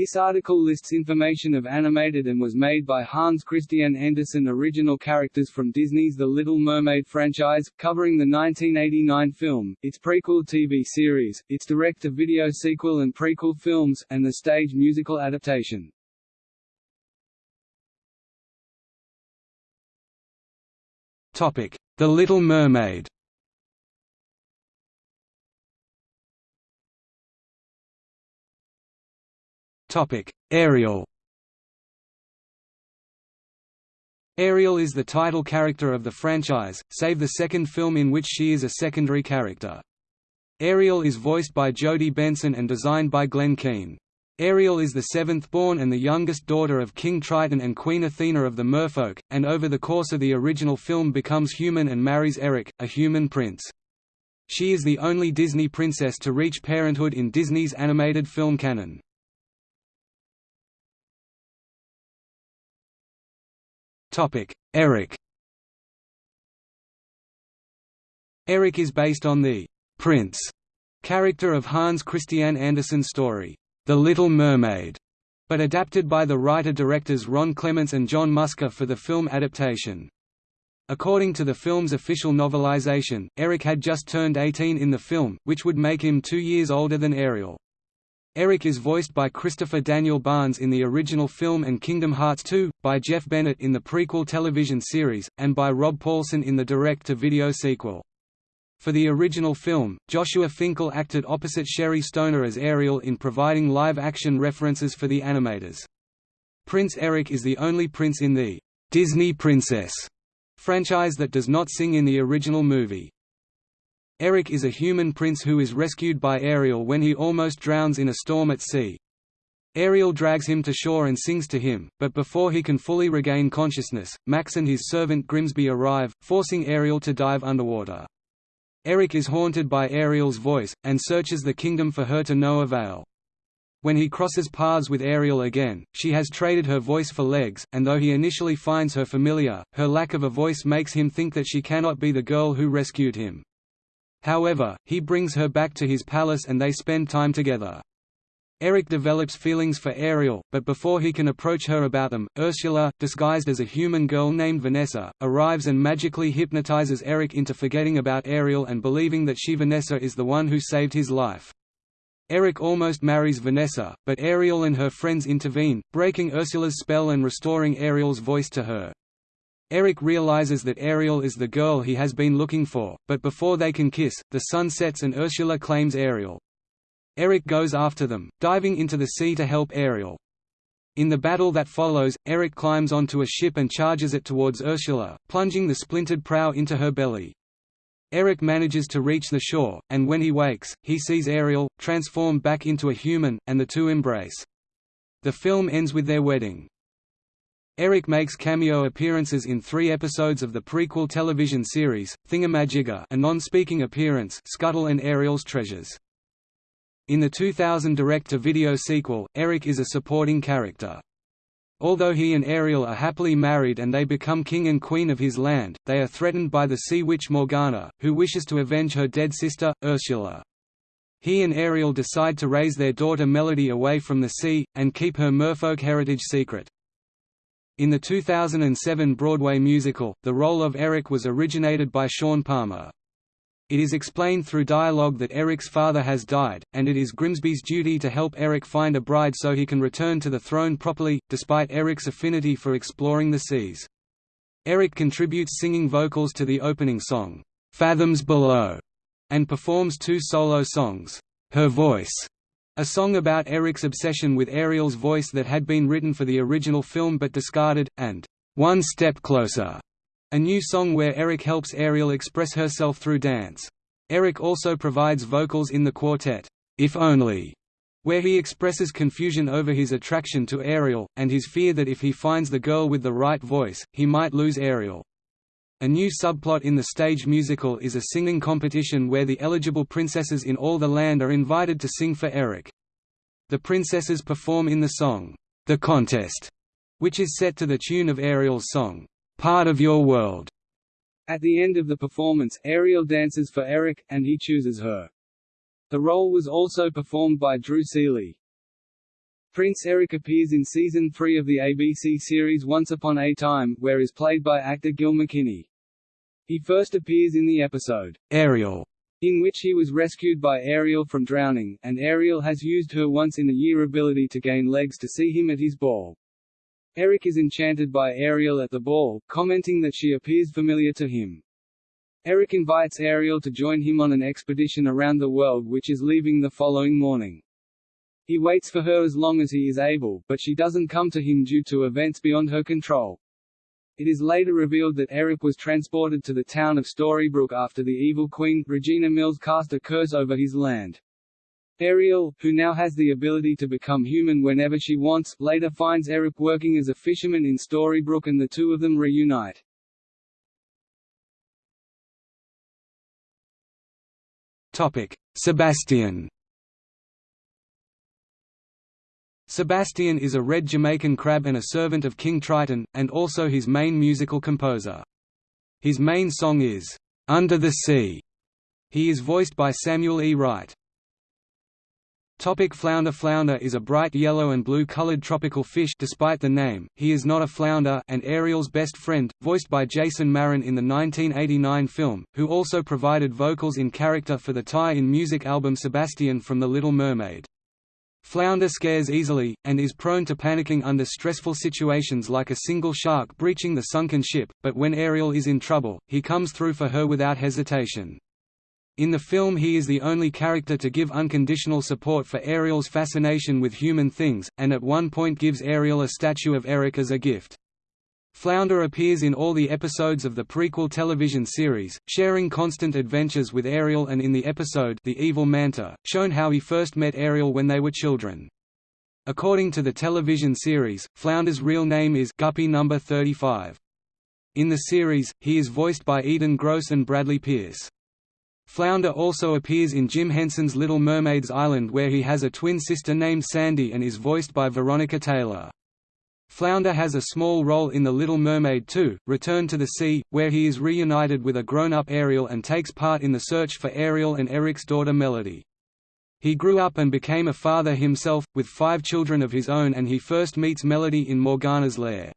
This article lists information of animated and was made by Hans Christian Andersen original characters from Disney's The Little Mermaid franchise, covering the 1989 film, its prequel TV series, its direct-to-video sequel and prequel films, and the stage musical adaptation. The Little Mermaid Topic: Ariel. Ariel is the title character of the franchise, save the second film in which she is a secondary character. Ariel is voiced by Jodi Benson and designed by Glen Keane. Ariel is the seventh born and the youngest daughter of King Triton and Queen Athena of the Merfolk, and over the course of the original film becomes human and marries Eric, a human prince. She is the only Disney princess to reach parenthood in Disney's animated film canon. Topic: Eric. Eric is based on the Prince character of Hans Christian Andersen's story, The Little Mermaid, but adapted by the writer-directors Ron Clements and John Musker for the film adaptation. According to the film's official novelization, Eric had just turned 18 in the film, which would make him two years older than Ariel. Eric is voiced by Christopher Daniel Barnes in the original film and Kingdom Hearts 2, by Jeff Bennett in the prequel television series, and by Rob Paulsen in the direct-to-video sequel. For the original film, Joshua Finkel acted opposite Sherri Stoner as Ariel in providing live-action references for the animators. Prince Eric is the only prince in the Disney Princess franchise that does not sing in the original movie. Eric is a human prince who is rescued by Ariel when he almost drowns in a storm at sea. Ariel drags him to shore and sings to him, but before he can fully regain consciousness, Max and his servant Grimsby arrive, forcing Ariel to dive underwater. Eric is haunted by Ariel's voice, and searches the kingdom for her to no avail. When he crosses paths with Ariel again, she has traded her voice for legs, and though he initially finds her familiar, her lack of a voice makes him think that she cannot be the girl who rescued him. However, he brings her back to his palace and they spend time together. Eric develops feelings for Ariel, but before he can approach her about them, Ursula, disguised as a human girl named Vanessa, arrives and magically hypnotizes Eric into forgetting about Ariel and believing that she Vanessa is the one who saved his life. Eric almost marries Vanessa, but Ariel and her friends intervene, breaking Ursula's spell and restoring Ariel's voice to her. Eric realizes that Ariel is the girl he has been looking for, but before they can kiss, the sun sets and Ursula claims Ariel. Eric goes after them, diving into the sea to help Ariel. In the battle that follows, Eric climbs onto a ship and charges it towards Ursula, plunging the splintered prow into her belly. Eric manages to reach the shore, and when he wakes, he sees Ariel, transformed back into a human, and the two embrace. The film ends with their wedding. Eric makes cameo appearances in three episodes of the prequel television series, Thingamajigger a non-speaking appearance Scuttle and Ariel's Treasures. In the 2000 direct-to-video sequel, Eric is a supporting character. Although he and Ariel are happily married and they become king and queen of his land, they are threatened by the sea witch Morgana, who wishes to avenge her dead sister, Ursula. He and Ariel decide to raise their daughter Melody away from the sea, and keep her merfolk heritage secret. In the 2007 Broadway musical, the role of Eric was originated by Sean Palmer. It is explained through dialogue that Eric's father has died, and it is Grimsby's duty to help Eric find a bride so he can return to the throne properly, despite Eric's affinity for exploring the seas. Eric contributes singing vocals to the opening song, "'Fathoms Below' and performs two solo songs, "'Her Voice' A song about Eric's obsession with Ariel's voice that had been written for the original film but discarded, and One Step Closer, a new song where Eric helps Ariel express herself through dance. Eric also provides vocals in the quartet, If Only, where he expresses confusion over his attraction to Ariel, and his fear that if he finds the girl with the right voice, he might lose Ariel. A new subplot in the stage musical is a singing competition where the eligible princesses in all the land are invited to sing for Eric. The princesses perform in the song, The Contest, which is set to the tune of Ariel's song, Part of Your World. At the end of the performance, Ariel dances for Eric, and he chooses her. The role was also performed by Drew Seeley. Prince Eric appears in season 3 of the ABC series Once Upon a Time, where is played by actor Gil McKinney. He first appears in the episode, Ariel, in which he was rescued by Ariel from drowning, and Ariel has used her once-in-a-year ability to gain legs to see him at his ball. Eric is enchanted by Ariel at the ball, commenting that she appears familiar to him. Eric invites Ariel to join him on an expedition around the world which is leaving the following morning. He waits for her as long as he is able, but she doesn't come to him due to events beyond her control. It is later revealed that Eric was transported to the town of Storybrooke after the evil queen, Regina Mills cast a curse over his land. Ariel, who now has the ability to become human whenever she wants, later finds Eric working as a fisherman in Storybrooke and the two of them reunite. Sebastian Sebastian is a red Jamaican crab and a servant of King Triton, and also his main musical composer. His main song is, "'Under the Sea". He is voiced by Samuel E. Wright. Topic flounder Flounder is a bright yellow and blue colored tropical fish despite the name, he is not a flounder and Ariel's best friend, voiced by Jason Marin in the 1989 film, who also provided vocals in character for the tie-in music album Sebastian from The Little Mermaid. Flounder scares easily, and is prone to panicking under stressful situations like a single shark breaching the sunken ship, but when Ariel is in trouble, he comes through for her without hesitation. In the film he is the only character to give unconditional support for Ariel's fascination with human things, and at one point gives Ariel a statue of Eric as a gift. Flounder appears in all the episodes of the prequel television series, sharing constant adventures with Ariel and in the episode The Evil Manta, shown how he first met Ariel when they were children. According to the television series, Flounder's real name is Guppy Number 35. In the series, he is voiced by Edan Gross and Bradley Pierce. Flounder also appears in Jim Henson's Little Mermaid's Island where he has a twin sister named Sandy and is voiced by Veronica Taylor. Flounder has a small role in The Little Mermaid 2, Return to the Sea, where he is reunited with a grown-up Ariel and takes part in the search for Ariel and Eric's daughter Melody. He grew up and became a father himself, with five children of his own and he first meets Melody in Morgana's lair.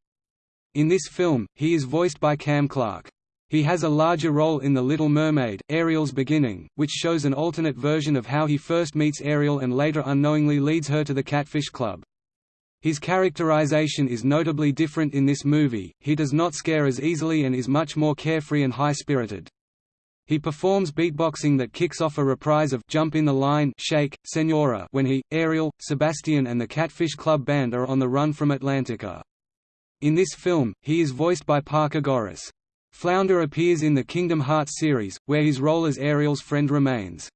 In this film, he is voiced by Cam Clark. He has a larger role in The Little Mermaid, Ariel's Beginning, which shows an alternate version of how he first meets Ariel and later unknowingly leads her to the Catfish Club. His characterization is notably different in this movie, he does not scare as easily and is much more carefree and high-spirited. He performs beatboxing that kicks off a reprise of Jump in the Line Shake, Senora when he, Ariel, Sebastian and the Catfish Club Band are on the run from Atlantica. In this film, he is voiced by Parker Goris. Flounder appears in the Kingdom Hearts series, where his role as Ariel's friend remains.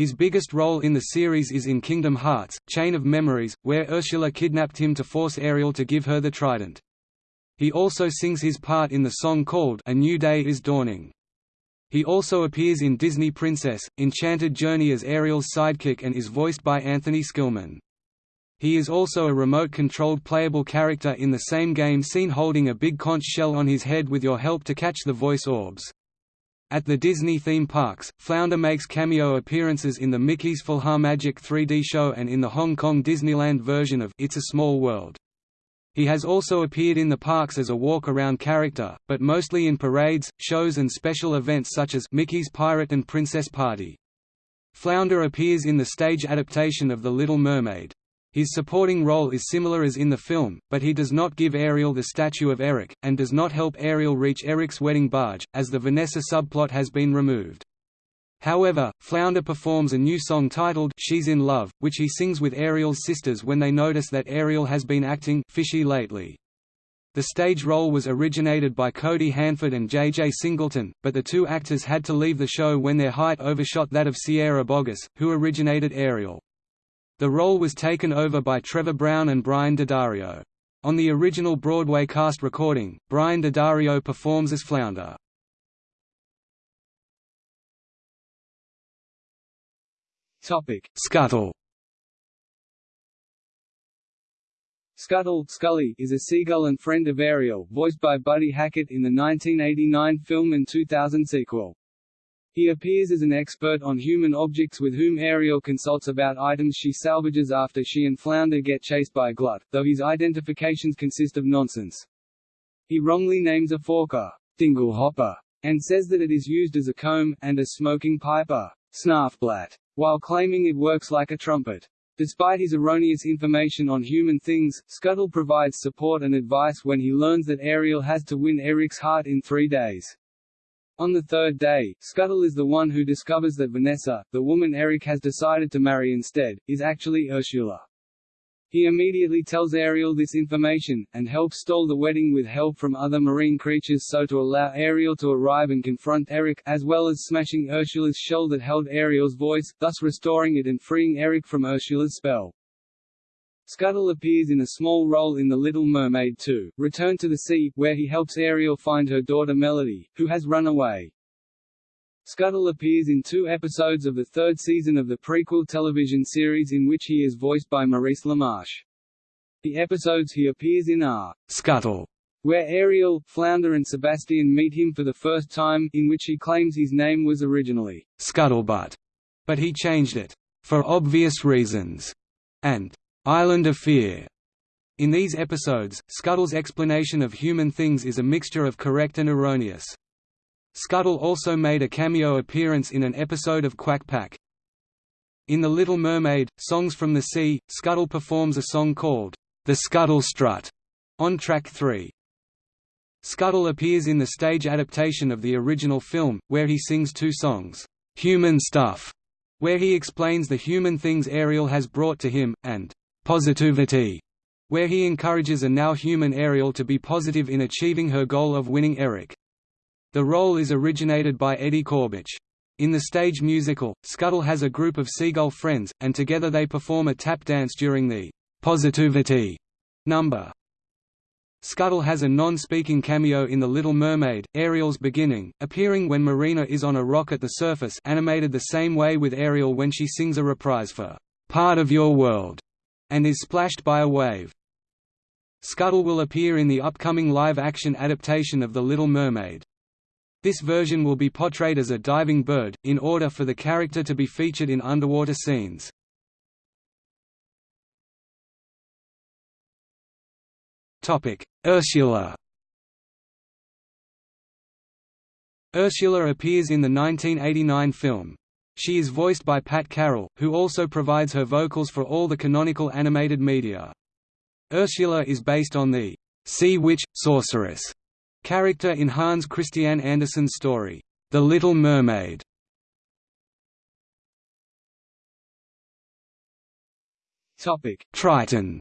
His biggest role in the series is in Kingdom Hearts, Chain of Memories, where Ursula kidnapped him to force Ariel to give her the trident. He also sings his part in the song called A New Day is Dawning. He also appears in Disney Princess, Enchanted Journey as Ariel's sidekick and is voiced by Anthony Skillman. He is also a remote-controlled playable character in the same game seen holding a big conch shell on his head with your help to catch the voice orbs. At the Disney theme parks, Flounder makes cameo appearances in the Mickey's Magic 3D show and in the Hong Kong Disneyland version of It's a Small World. He has also appeared in the parks as a walk-around character, but mostly in parades, shows and special events such as Mickey's Pirate and Princess Party. Flounder appears in the stage adaptation of The Little Mermaid. His supporting role is similar as in the film, but he does not give Ariel the statue of Eric, and does not help Ariel reach Eric's wedding barge, as the Vanessa subplot has been removed. However, Flounder performs a new song titled She's in Love, which he sings with Ariel's sisters when they notice that Ariel has been acting fishy lately. The stage role was originated by Cody Hanford and J.J. Singleton, but the two actors had to leave the show when their height overshot that of Sierra Boggess, who originated Ariel. The role was taken over by Trevor Brown and Brian D'Addario. On the original Broadway cast recording, Brian D'Addario performs as Flounder. Topic: Scuttle. Scuttle Scully is a seagull and friend of Ariel, voiced by Buddy Hackett in the 1989 film and 2000 sequel. He appears as an expert on human objects with whom Ariel consults about items she salvages after she and Flounder get chased by Glut, though his identifications consist of nonsense. He wrongly names a forker, Dinglehopper, and says that it is used as a comb, and a smoking piper, Snarfblatt, while claiming it works like a trumpet. Despite his erroneous information on human things, Scuttle provides support and advice when he learns that Ariel has to win Eric's heart in three days. On the third day, Scuttle is the one who discovers that Vanessa, the woman Eric has decided to marry instead, is actually Ursula. He immediately tells Ariel this information, and helps stall the wedding with help from other marine creatures so to allow Ariel to arrive and confront Eric, as well as smashing Ursula's shell that held Ariel's voice, thus restoring it and freeing Eric from Ursula's spell. Scuttle appears in a small role in The Little Mermaid 2, Return to the Sea, where he helps Ariel find her daughter Melody, who has run away. Scuttle appears in two episodes of the third season of the prequel television series in which he is voiced by Maurice LaMarche. The episodes he appears in are Scuttle, where Ariel, Flounder and Sebastian meet him for the first time, in which he claims his name was originally Scuttlebutt, but he changed it, for obvious reasons, and Island of Fear. In these episodes, Scuttle's explanation of human things is a mixture of correct and erroneous. Scuttle also made a cameo appearance in an episode of Quack Pack. In The Little Mermaid, Songs from the Sea, Scuttle performs a song called, The Scuttle Strut, on track 3. Scuttle appears in the stage adaptation of the original film, where he sings two songs, Human Stuff, where he explains the human things Ariel has brought to him, and Positivity, where he encourages a now human Ariel to be positive in achieving her goal of winning Eric. The role is originated by Eddie Korbich. In the stage musical, Scuttle has a group of seagull friends, and together they perform a tap dance during the Positivity number. Scuttle has a non-speaking cameo in The Little Mermaid, Ariel's beginning, appearing when Marina is on a rock at the surface animated the same way with Ariel when she sings a reprise for "'Part of Your World' and is splashed by a wave. Scuttle will appear in the upcoming live-action adaptation of The Little Mermaid. This version will be portrayed as a diving bird, in order for the character to be featured in underwater scenes. Ursula Ursula appears in the 1989 film, she is voiced by Pat Carroll, who also provides her vocals for all the canonical animated media. Ursula is based on the sea witch, sorceress character in Hans Christian Andersen's story, The Little Mermaid. Topic: Triton.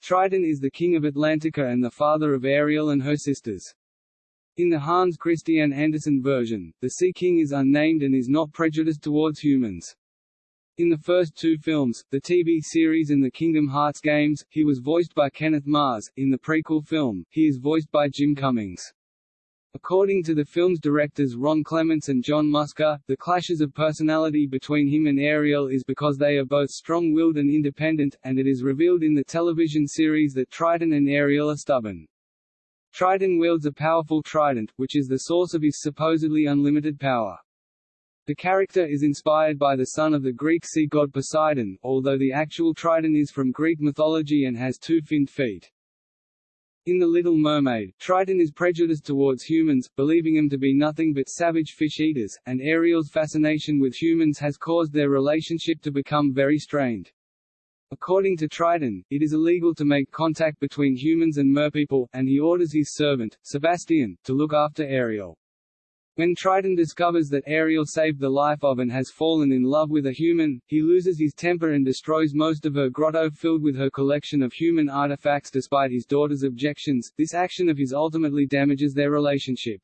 Triton is the king of Atlantica and the father of Ariel and her sisters. In the Hans Christian Andersen version, the Sea King is unnamed and is not prejudiced towards humans. In the first two films, the TV series and the Kingdom Hearts games, he was voiced by Kenneth Mars. In the prequel film, he is voiced by Jim Cummings. According to the film's directors Ron Clements and John Musker, the clashes of personality between him and Ariel is because they are both strong-willed and independent, and it is revealed in the television series that Triton and Ariel are stubborn. Triton wields a powerful trident, which is the source of his supposedly unlimited power. The character is inspired by the son of the Greek sea god Poseidon, although the actual Triton is from Greek mythology and has two finned feet. In The Little Mermaid, Triton is prejudiced towards humans, believing them to be nothing but savage fish-eaters, and Ariel's fascination with humans has caused their relationship to become very strained. According to Triton, it is illegal to make contact between humans and merpeople, and he orders his servant, Sebastian, to look after Ariel. When Triton discovers that Ariel saved the life of and has fallen in love with a human, he loses his temper and destroys most of her grotto filled with her collection of human artifacts despite his daughter's objections. This action of his ultimately damages their relationship.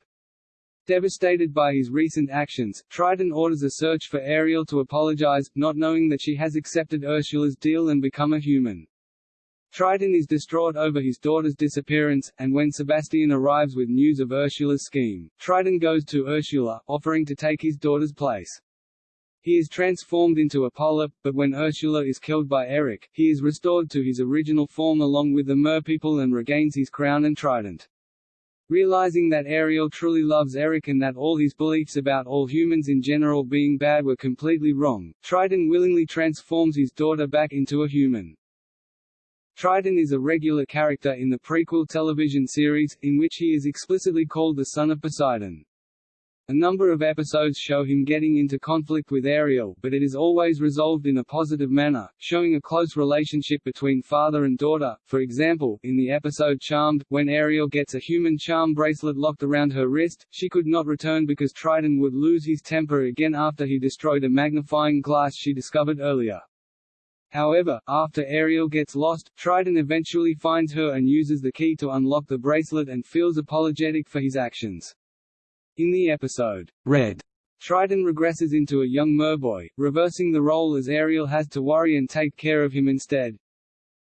Devastated by his recent actions, Triton orders a search for Ariel to apologize, not knowing that she has accepted Ursula's deal and become a human. Triton is distraught over his daughter's disappearance, and when Sebastian arrives with news of Ursula's scheme, Triton goes to Ursula, offering to take his daughter's place. He is transformed into a polyp, but when Ursula is killed by Eric, he is restored to his original form along with the merpeople and regains his crown and trident. Realizing that Ariel truly loves Eric and that all his beliefs about all humans in general being bad were completely wrong, Triton willingly transforms his daughter back into a human. Triton is a regular character in the prequel television series, in which he is explicitly called the son of Poseidon. A number of episodes show him getting into conflict with Ariel, but it is always resolved in a positive manner, showing a close relationship between father and daughter. For example, in the episode Charmed, when Ariel gets a human charm bracelet locked around her wrist, she could not return because Triton would lose his temper again after he destroyed a magnifying glass she discovered earlier. However, after Ariel gets lost, Triton eventually finds her and uses the key to unlock the bracelet and feels apologetic for his actions. In the episode, Red, Triton regresses into a young merboy, reversing the role as Ariel has to worry and take care of him instead.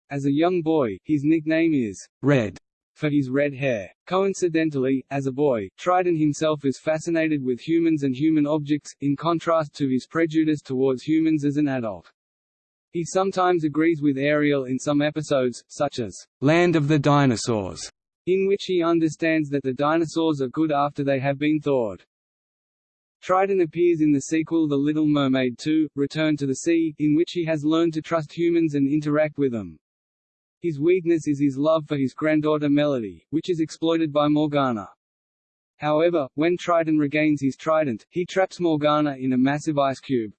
As a young boy, his nickname is Red for his red hair. Coincidentally, as a boy, Triton himself is fascinated with humans and human objects, in contrast to his prejudice towards humans as an adult. He sometimes agrees with Ariel in some episodes, such as Land of the Dinosaurs, in which he understands that the dinosaurs are good after they have been thawed. Triton appears in the sequel The Little Mermaid 2, Return to the Sea, in which he has learned to trust humans and interact with them. His weakness is his love for his granddaughter Melody, which is exploited by Morgana. However, when Triton regains his trident, he traps Morgana in a massive ice cube.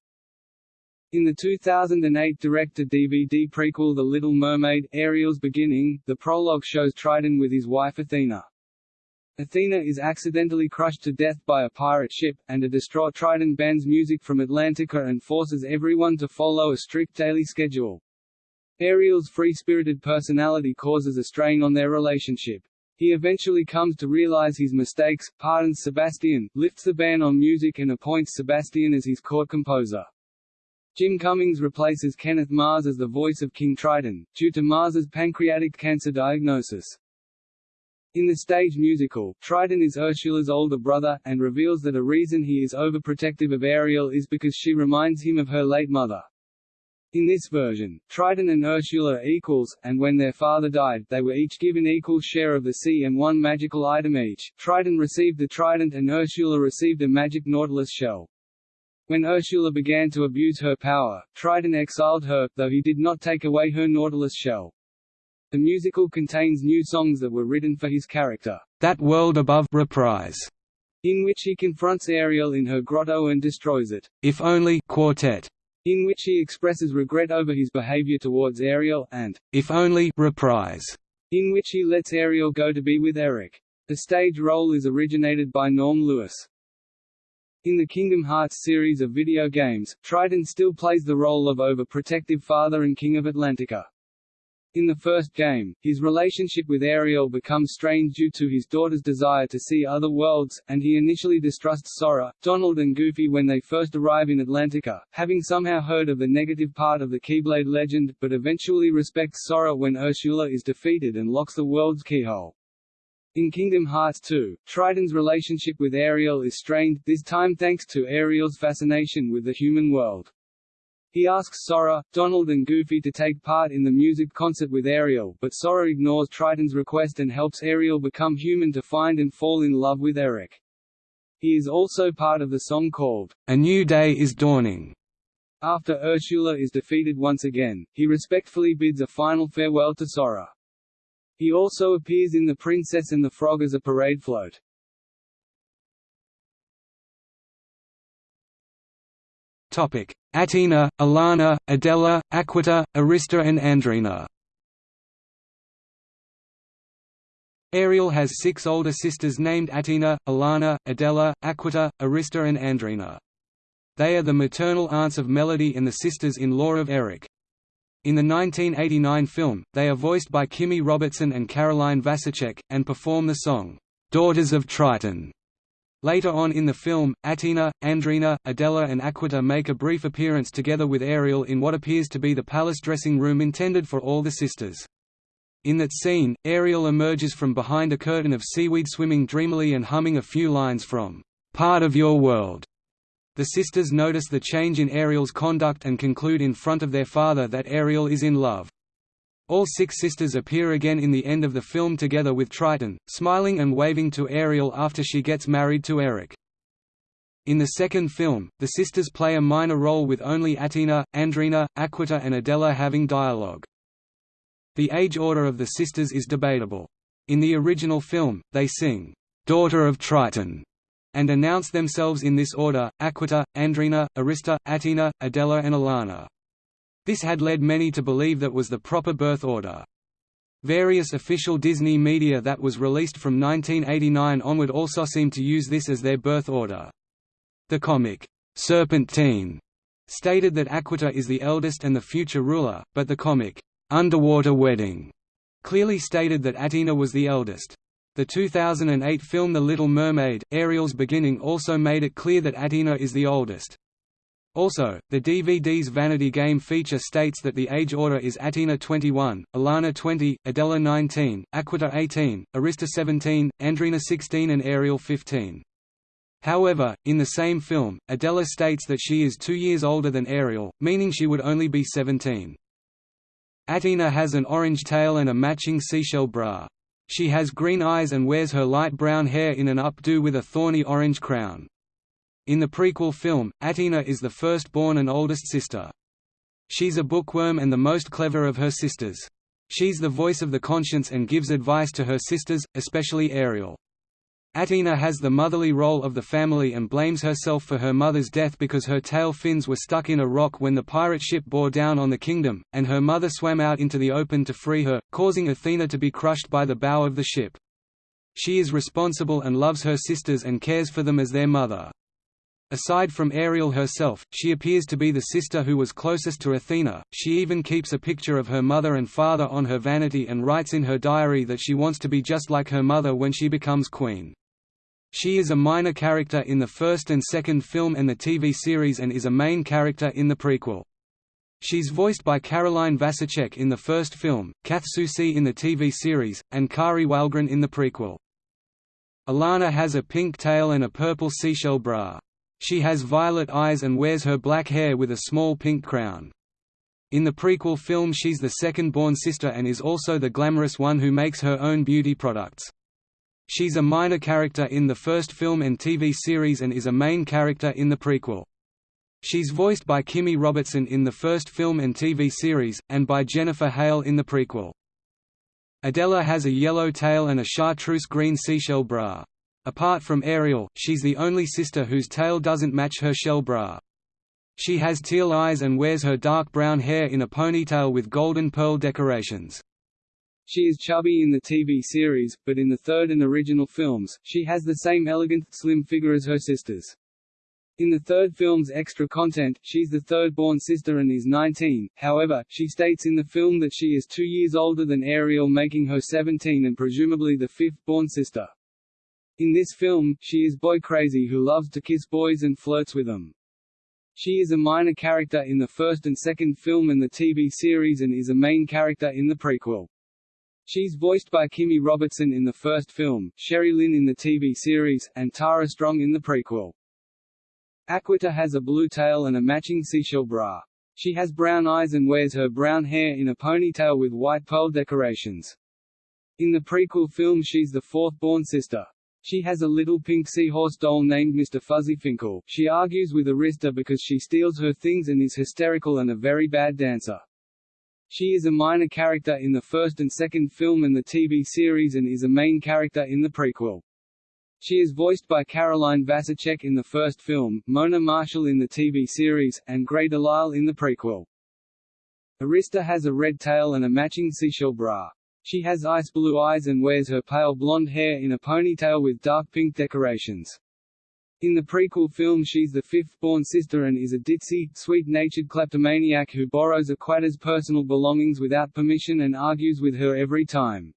In the 2008 direct-to-DVD prequel The Little Mermaid, Ariel's Beginning, the prologue shows Triton with his wife Athena. Athena is accidentally crushed to death by a pirate ship, and a distraught Triton bans music from Atlantica and forces everyone to follow a strict daily schedule. Ariel's free-spirited personality causes a strain on their relationship. He eventually comes to realize his mistakes, pardons Sebastian, lifts the ban on music and appoints Sebastian as his court composer. Jim Cummings replaces Kenneth Mars as the voice of King Triton, due to Mars's pancreatic cancer diagnosis. In the stage musical, Triton is Ursula's older brother, and reveals that a reason he is overprotective of Ariel is because she reminds him of her late mother. In this version, Triton and Ursula are equals, and when their father died, they were each given equal share of the sea and one magical item each. Triton received the trident and Ursula received a magic nautilus shell. When Ursula began to abuse her power, Triton exiled her, though he did not take away her Nautilus shell. The musical contains new songs that were written for his character, That World Above reprise, in which he confronts Ariel in her grotto and destroys it. If Only quartet, in which he expresses regret over his behavior towards Ariel, and If Only reprise, in which he lets Ariel go to be with Eric. The stage role is originated by Norm Lewis. In the Kingdom Hearts series of video games, Triton still plays the role of overprotective father and king of Atlantica. In the first game, his relationship with Ariel becomes strained due to his daughter's desire to see other worlds, and he initially distrusts Sora, Donald and Goofy when they first arrive in Atlantica, having somehow heard of the negative part of the Keyblade legend, but eventually respects Sora when Ursula is defeated and locks the world's keyhole. In Kingdom Hearts 2, Triton's relationship with Ariel is strained, this time thanks to Ariel's fascination with the human world. He asks Sora, Donald and Goofy to take part in the music concert with Ariel, but Sora ignores Triton's request and helps Ariel become human to find and fall in love with Eric. He is also part of the song called, A New Day is Dawning. After Ursula is defeated once again, he respectfully bids a final farewell to Sora. He also appears in The Princess and the Frog as a parade float. Topic: Athena, Alana, Adela, Aquita, Arista and Andrina. Ariel has six older sisters named Athena, Alana, Adela, Aquita, Arista and Andrina. They are the maternal aunts of Melody and the sisters-in-law of Eric. In the 1989 film, they are voiced by Kimmy Robertson and Caroline Vasicek, and perform the song, "'Daughters of Triton". Later on in the film, Athena, Andrina, Adela and Aquita make a brief appearance together with Ariel in what appears to be the palace dressing room intended for all the sisters. In that scene, Ariel emerges from behind a curtain of seaweed swimming dreamily and humming a few lines from "'Part of Your World' The sisters notice the change in Ariel's conduct and conclude in front of their father that Ariel is in love. All six sisters appear again in the end of the film together with Triton, smiling and waving to Ariel after she gets married to Eric. In the second film, the sisters play a minor role with only Athena, Andrina, Aquita and Adela having dialogue. The age order of the sisters is debatable. In the original film, they sing, "'Daughter of Triton' and announce themselves in this order, Aquita, Andrina, Arista, Athena, Adela and Alana. This had led many to believe that was the proper birth order. Various official Disney media that was released from 1989 onward also seemed to use this as their birth order. The comic, Serpentine, stated that Aquita is the eldest and the future ruler, but the comic, Underwater Wedding, clearly stated that Athena was the eldest. The 2008 film The Little Mermaid, Ariel's beginning also made it clear that Athena is the oldest. Also, the DVD's Vanity Game feature states that the age order is Athena 21, Alana 20, Adela 19, Aquita 18, Arista 17, Andrina 16 and Ariel 15. However, in the same film, Adela states that she is two years older than Ariel, meaning she would only be 17. Athena has an orange tail and a matching seashell bra. She has green eyes and wears her light brown hair in an updo with a thorny orange crown. In the prequel film, Athena is the firstborn and oldest sister. She's a bookworm and the most clever of her sisters. She's the voice of the conscience and gives advice to her sisters, especially Ariel. Athena has the motherly role of the family and blames herself for her mother's death because her tail fins were stuck in a rock when the pirate ship bore down on the kingdom, and her mother swam out into the open to free her, causing Athena to be crushed by the bow of the ship. She is responsible and loves her sisters and cares for them as their mother. Aside from Ariel herself, she appears to be the sister who was closest to Athena. She even keeps a picture of her mother and father on her vanity and writes in her diary that she wants to be just like her mother when she becomes queen. She is a minor character in the first and second film and the TV series and is a main character in the prequel. She's voiced by Caroline Vasicek in the first film, Kath Soucie in the TV series, and Kari Wahlgren in the prequel. Alana has a pink tail and a purple seashell bra. She has violet eyes and wears her black hair with a small pink crown. In the prequel film she's the second-born sister and is also the glamorous one who makes her own beauty products. She's a minor character in the first film and TV series and is a main character in the prequel. She's voiced by Kimmy Robertson in the first film and TV series, and by Jennifer Hale in the prequel. Adela has a yellow tail and a chartreuse green seashell bra. Apart from Ariel, she's the only sister whose tail doesn't match her shell bra. She has teal eyes and wears her dark brown hair in a ponytail with golden pearl decorations. She is chubby in the TV series, but in the third and original films, she has the same elegant, slim figure as her sisters. In the third film's extra content, she's the third-born sister and is 19, however, she states in the film that she is two years older than Ariel making her 17 and presumably the fifth-born sister. In this film, she is boy-crazy who loves to kiss boys and flirts with them. She is a minor character in the first and second film and the TV series and is a main character in the prequel. She's voiced by Kimmy Robertson in the first film, Sherry Lynn in the TV series, and Tara Strong in the prequel. Aquita has a blue tail and a matching seashell bra. She has brown eyes and wears her brown hair in a ponytail with white pearl decorations. In the prequel film she's the fourth-born sister. She has a little pink seahorse doll named Mr. Fuzzy Finkel. She argues with Arista because she steals her things and is hysterical and a very bad dancer. She is a minor character in the first and second film and the TV series and is a main character in the prequel. She is voiced by Caroline Vasicek in the first film, Mona Marshall in the TV series, and Grey DeLisle in the prequel. Arista has a red tail and a matching seashell bra. She has ice blue eyes and wears her pale blonde hair in a ponytail with dark pink decorations. In the prequel film she's the fifth-born sister and is a ditzy, sweet-natured kleptomaniac who borrows Aquita's personal belongings without permission and argues with her every time.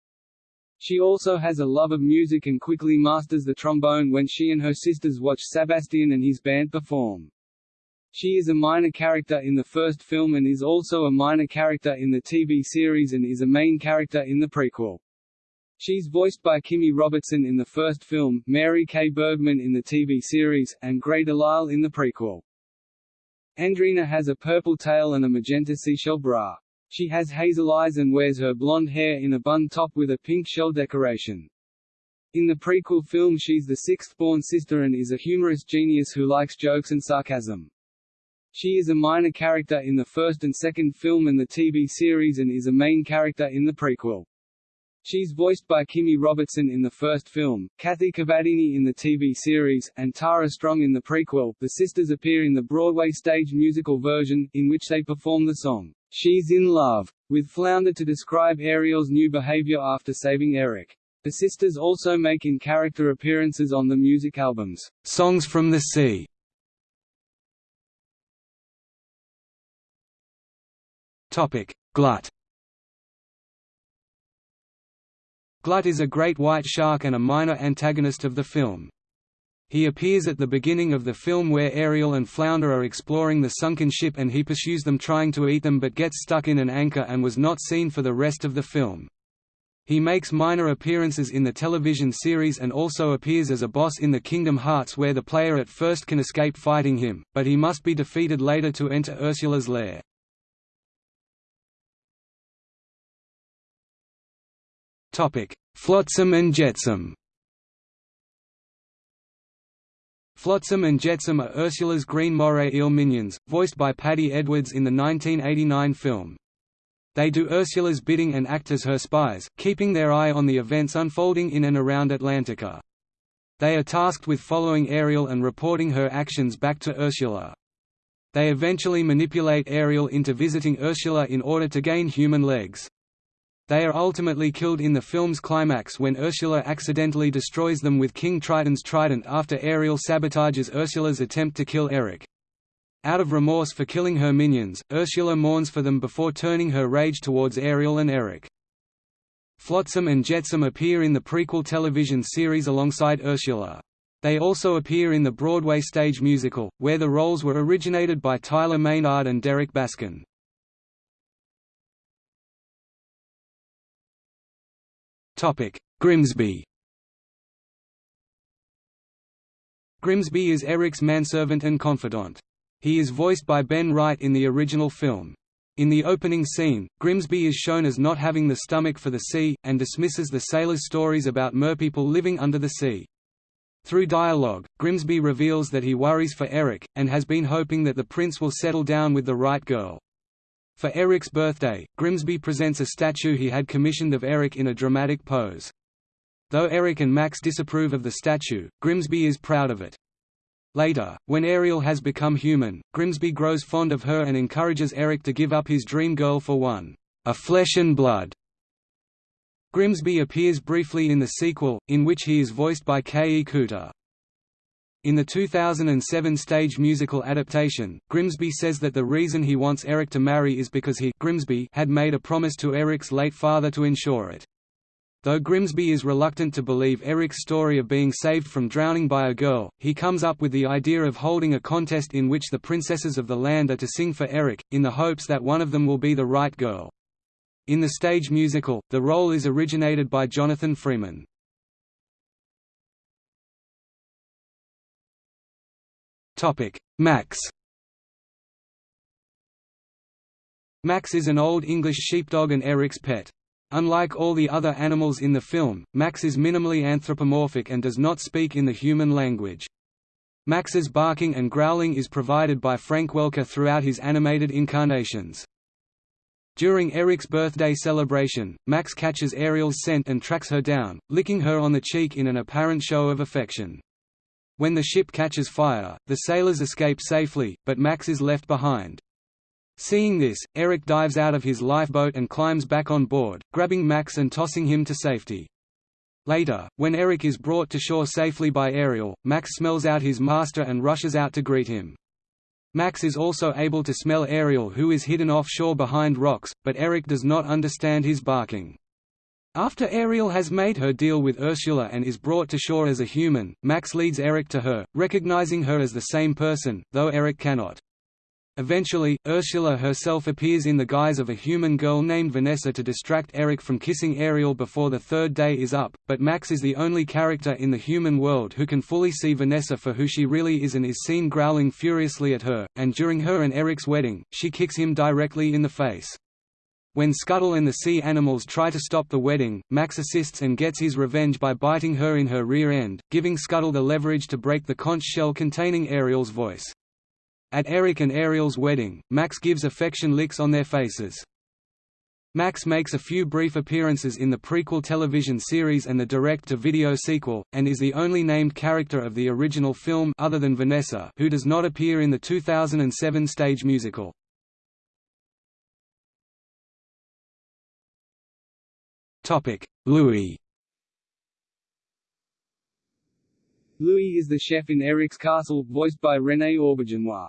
She also has a love of music and quickly masters the trombone when she and her sisters watch Sebastian and his band perform. She is a minor character in the first film and is also a minor character in the TV series and is a main character in the prequel. She's voiced by Kimmy Robertson in the first film, Mary Kay Bergman in the TV series, and Grey DeLisle in the prequel. Andrina has a purple tail and a magenta seashell bra. She has hazel eyes and wears her blonde hair in a bun top with a pink shell decoration. In the prequel film she's the sixth-born sister and is a humorous genius who likes jokes and sarcasm. She is a minor character in the first and second film and the TV series and is a main character in the prequel. She's voiced by Kimmy Robertson in the first film, Kathy Cavadini in the TV series, and Tara Strong in the prequel. The sisters appear in the Broadway stage musical version, in which they perform the song, She's in Love, with Flounder to describe Ariel's new behavior after saving Eric. The sisters also make in-character appearances on the music albums, Songs from the Sea. Topic. Glut Glut is a great white shark and a minor antagonist of the film. He appears at the beginning of the film where Ariel and Flounder are exploring the sunken ship and he pursues them trying to eat them but gets stuck in an anchor and was not seen for the rest of the film. He makes minor appearances in the television series and also appears as a boss in the Kingdom Hearts where the player at first can escape fighting him, but he must be defeated later to enter Ursula's lair. Flotsam and Jetsam Flotsam and Jetsam are Ursula's green moray eel minions, voiced by Paddi Edwards in the 1989 film. They do Ursula's bidding and act as her spies, keeping their eye on the events unfolding in and around Atlantica. They are tasked with following Ariel and reporting her actions back to Ursula. They eventually manipulate Ariel into visiting Ursula in order to gain human legs. They are ultimately killed in the film's climax when Ursula accidentally destroys them with King Triton's trident after Ariel sabotages Ursula's attempt to kill Eric. Out of remorse for killing her minions, Ursula mourns for them before turning her rage towards Ariel and Eric. Flotsam and Jetsam appear in the prequel television series alongside Ursula. They also appear in the Broadway stage musical, where the roles were originated by Tyler Maynard and Derek Baskin. Grimsby Grimsby is Eric's manservant and confidant. He is voiced by Ben Wright in the original film. In the opening scene, Grimsby is shown as not having the stomach for the sea, and dismisses the sailors' stories about merpeople living under the sea. Through dialogue, Grimsby reveals that he worries for Eric, and has been hoping that the prince will settle down with the right girl. For Eric's birthday, Grimsby presents a statue he had commissioned of Eric in a dramatic pose. Though Eric and Max disapprove of the statue, Grimsby is proud of it. Later, when Ariel has become human, Grimsby grows fond of her and encourages Eric to give up his dream girl for one, a flesh and blood. Grimsby appears briefly in the sequel, in which he is voiced by K. E. Kuter. In the 2007 stage musical adaptation, Grimsby says that the reason he wants Eric to marry is because he Grimsby had made a promise to Eric's late father to ensure it. Though Grimsby is reluctant to believe Eric's story of being saved from drowning by a girl, he comes up with the idea of holding a contest in which the princesses of the land are to sing for Eric, in the hopes that one of them will be the right girl. In the stage musical, the role is originated by Jonathan Freeman. Max Max is an Old English sheepdog and Eric's pet. Unlike all the other animals in the film, Max is minimally anthropomorphic and does not speak in the human language. Max's barking and growling is provided by Frank Welker throughout his animated incarnations. During Eric's birthday celebration, Max catches Ariel's scent and tracks her down, licking her on the cheek in an apparent show of affection. When the ship catches fire, the sailors escape safely, but Max is left behind. Seeing this, Eric dives out of his lifeboat and climbs back on board, grabbing Max and tossing him to safety. Later, when Eric is brought to shore safely by Ariel, Max smells out his master and rushes out to greet him. Max is also able to smell Ariel who is hidden offshore behind rocks, but Eric does not understand his barking. After Ariel has made her deal with Ursula and is brought to shore as a human, Max leads Eric to her, recognizing her as the same person, though Eric cannot. Eventually, Ursula herself appears in the guise of a human girl named Vanessa to distract Eric from kissing Ariel before the third day is up, but Max is the only character in the human world who can fully see Vanessa for who she really is and is seen growling furiously at her, and during her and Eric's wedding, she kicks him directly in the face. When Scuttle and the sea animals try to stop the wedding, Max assists and gets his revenge by biting her in her rear end, giving Scuttle the leverage to break the conch shell containing Ariel's voice. At Eric and Ariel's wedding, Max gives affection licks on their faces. Max makes a few brief appearances in the prequel television series and the direct-to-video sequel, and is the only named character of the original film other than Vanessa who does not appear in the 2007 stage musical. Louis Louis is the chef in Eric's castle, voiced by René Auberjonois.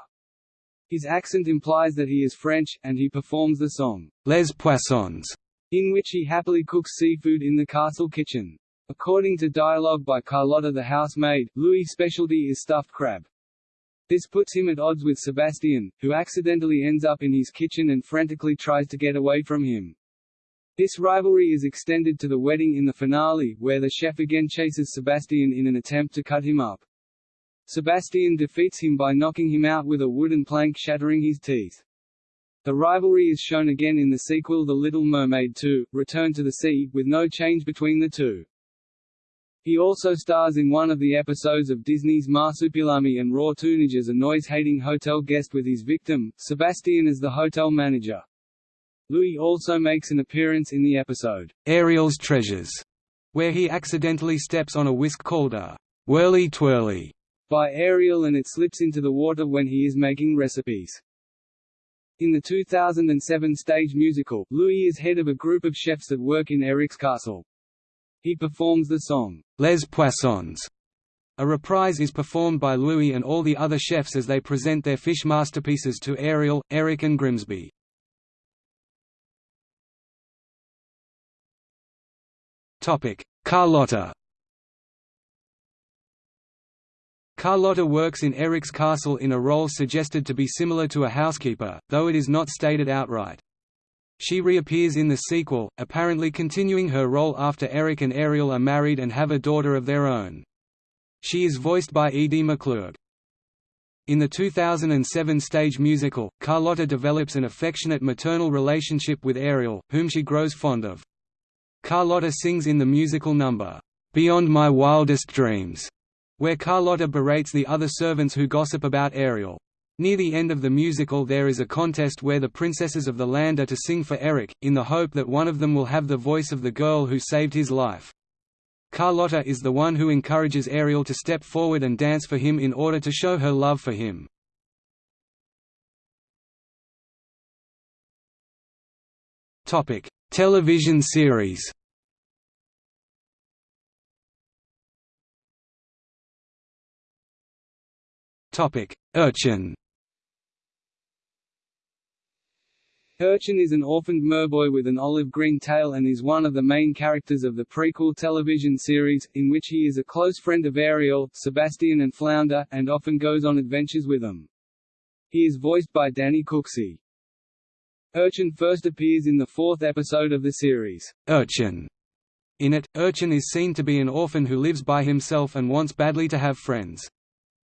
His accent implies that he is French, and he performs the song, Les Poissons, in which he happily cooks seafood in the castle kitchen. According to dialogue by Carlotta the housemaid, Louis' specialty is stuffed crab. This puts him at odds with Sebastian, who accidentally ends up in his kitchen and frantically tries to get away from him. This rivalry is extended to the wedding in the finale, where the chef again chases Sebastian in an attempt to cut him up. Sebastian defeats him by knocking him out with a wooden plank shattering his teeth. The rivalry is shown again in the sequel The Little Mermaid 2, Return to the Sea, with no change between the two. He also stars in one of the episodes of Disney's Marsupilami and Raw Toonage as a noise-hating hotel guest with his victim, Sebastian as the hotel manager. Louis also makes an appearance in the episode, Ariel's Treasures, where he accidentally steps on a whisk called a whirly twirly by Ariel and it slips into the water when he is making recipes. In the 2007 stage musical, Louis is head of a group of chefs that work in Eric's castle. He performs the song, Les Poissons. A reprise is performed by Louis and all the other chefs as they present their fish masterpieces to Ariel, Eric and Grimsby. Carlotta Carlotta works in Eric's castle in a role suggested to be similar to a housekeeper, though it is not stated outright. She reappears in the sequel, apparently continuing her role after Eric and Ariel are married and have a daughter of their own. She is voiced by Edie McClurg. In the 2007 stage musical, Carlotta develops an affectionate maternal relationship with Ariel, whom she grows fond of. Carlotta sings in the musical number, "'Beyond My Wildest Dreams' where Carlotta berates the other servants who gossip about Ariel. Near the end of the musical there is a contest where the princesses of the land are to sing for Eric, in the hope that one of them will have the voice of the girl who saved his life. Carlotta is the one who encourages Ariel to step forward and dance for him in order to show her love for him. Television series Urchin Urchin is an orphaned merboy with an olive-green tail and is one of the main characters of the prequel television series, in which he is a close friend of Ariel, Sebastian and Flounder, and often goes on adventures with them. He is voiced by Danny Cooksey. Urchin first appears in the fourth episode of the series, Urchin. In it, Urchin is seen to be an orphan who lives by himself and wants badly to have friends.